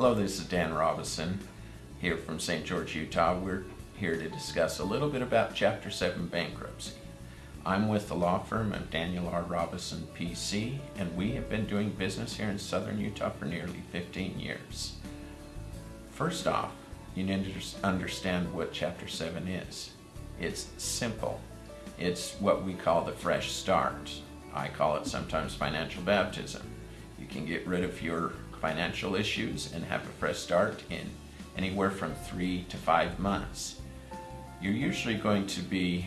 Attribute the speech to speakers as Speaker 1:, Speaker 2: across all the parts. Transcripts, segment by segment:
Speaker 1: Hello, this is Dan Robison here from St. George, Utah. We're here to discuss a little bit about Chapter 7 bankruptcy. I'm with the law firm of Daniel R. Robison PC, and we have been doing business here in southern Utah for nearly 15 years. First off, you need to understand what Chapter 7 is. It's simple. It's what we call the fresh start. I call it sometimes financial baptism. You can get rid of your financial issues and have a fresh start in anywhere from three to five months. You're usually going to be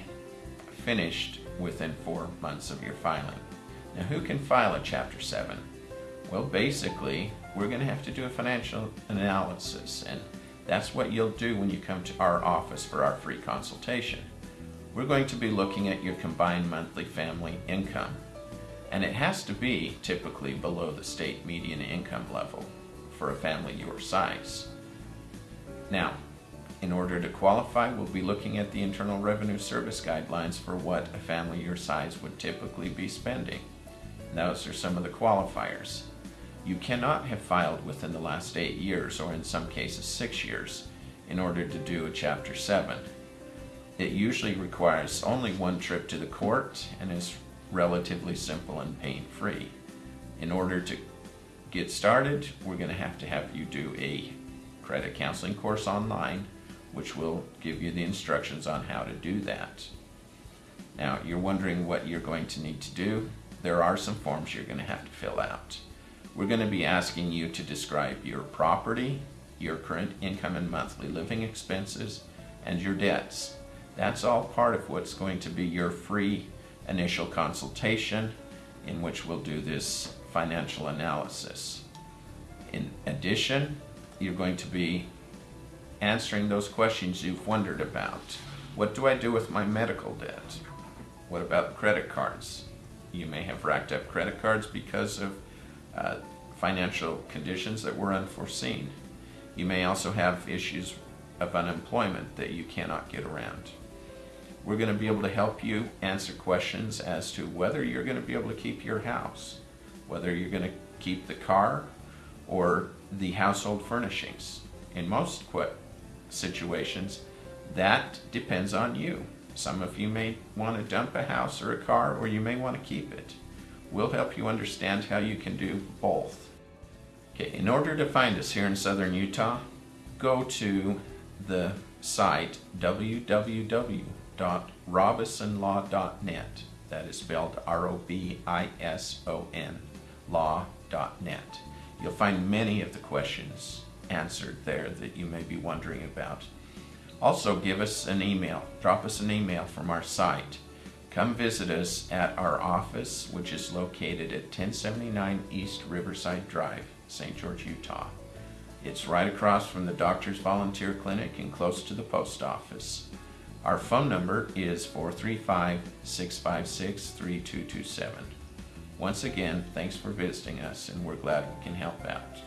Speaker 1: finished within four months of your filing. Now who can file a Chapter 7? Well basically we're going to have to do a financial analysis and that's what you'll do when you come to our office for our free consultation. We're going to be looking at your combined monthly family income and it has to be typically below the state median income level for a family your size. Now, in order to qualify, we'll be looking at the Internal Revenue Service guidelines for what a family your size would typically be spending. Those are some of the qualifiers. You cannot have filed within the last eight years, or in some cases six years, in order to do a Chapter 7. It usually requires only one trip to the court and is relatively simple and pain-free. In order to get started, we're going to have to have you do a credit counseling course online, which will give you the instructions on how to do that. Now, you're wondering what you're going to need to do. There are some forms you're going to have to fill out. We're going to be asking you to describe your property, your current income and monthly living expenses, and your debts. That's all part of what's going to be your free initial consultation in which we'll do this financial analysis. In addition, you're going to be answering those questions you've wondered about. What do I do with my medical debt? What about credit cards? You may have racked up credit cards because of uh, financial conditions that were unforeseen. You may also have issues of unemployment that you cannot get around. We're going to be able to help you answer questions as to whether you're going to be able to keep your house, whether you're going to keep the car or the household furnishings. In most situations, that depends on you. Some of you may want to dump a house or a car, or you may want to keep it. We'll help you understand how you can do both. Okay, in order to find us here in southern Utah, go to the site www www.robisonlaw.net. That is spelled R-O-B-I-S-O-N, law.net. You'll find many of the questions answered there that you may be wondering about. Also give us an email, drop us an email from our site. Come visit us at our office, which is located at 1079 East Riverside Drive, St. George, Utah. It's right across from the Doctor's Volunteer Clinic and close to the post office. Our phone number is 435-656-3227. Once again, thanks for visiting us and we're glad we can help out.